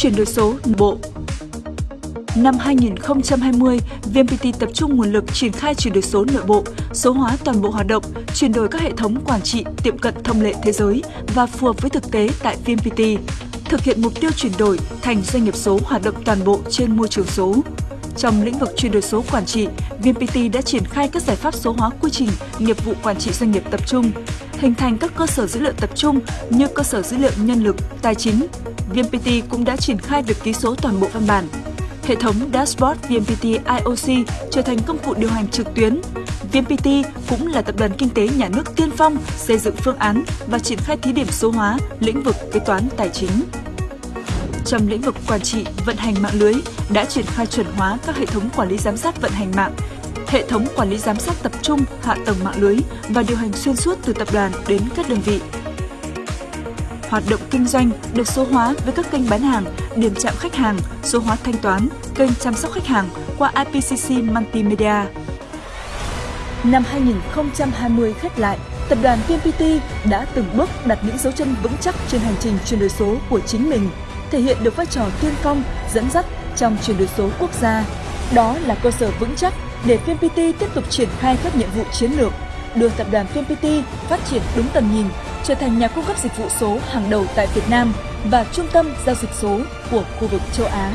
chuyển đổi số bộ. Năm 2020, VNPT tập trung nguồn lực triển khai chuyển đổi số nội bộ, số hóa toàn bộ hoạt động, chuyển đổi các hệ thống quản trị tiệm cận thông lệ thế giới và phù hợp với thực tế tại VNPT, thực hiện mục tiêu chuyển đổi thành doanh nghiệp số hoạt động toàn bộ trên môi trường số. Trong lĩnh vực chuyển đổi số quản trị, VNPT đã triển khai các giải pháp số hóa quy trình nghiệp vụ quản trị doanh nghiệp tập trung, hình thành các cơ sở dữ liệu tập trung như cơ sở dữ liệu nhân lực, tài chính. VNPT cũng đã triển khai việc ký số toàn bộ văn bản. Hệ thống Dashboard VNPT IOC trở thành công cụ điều hành trực tuyến. VNPT cũng là tập đoàn kinh tế nhà nước tiên phong xây dựng phương án và triển khai thí điểm số hóa lĩnh vực kế toán tài chính trong lĩnh vực quản trị, vận hành mạng lưới đã triển khai chuẩn hóa các hệ thống quản lý giám sát vận hành mạng, hệ thống quản lý giám sát tập trung hạ tầng mạng lưới và điều hành xuyên suốt từ tập đoàn đến các đơn vị. Hoạt động kinh doanh được số hóa với các kênh bán hàng, điểm chạm khách hàng, số hóa thanh toán, kênh chăm sóc khách hàng qua IPCC Multimedia. Năm 2020 khép lại, tập đoàn VNPT đã từng bước đặt những dấu chân vững chắc trên hành trình chuyển đổi số của chính mình thể hiện được vai trò tiên phong, dẫn dắt trong chuyển đổi số quốc gia. Đó là cơ sở vững chắc để VNPT tiếp tục triển khai các nhiệm vụ chiến lược, đưa tập đoàn VNPT phát triển đúng tầm nhìn, trở thành nhà cung cấp dịch vụ số hàng đầu tại Việt Nam và trung tâm giao dịch số của khu vực châu Á.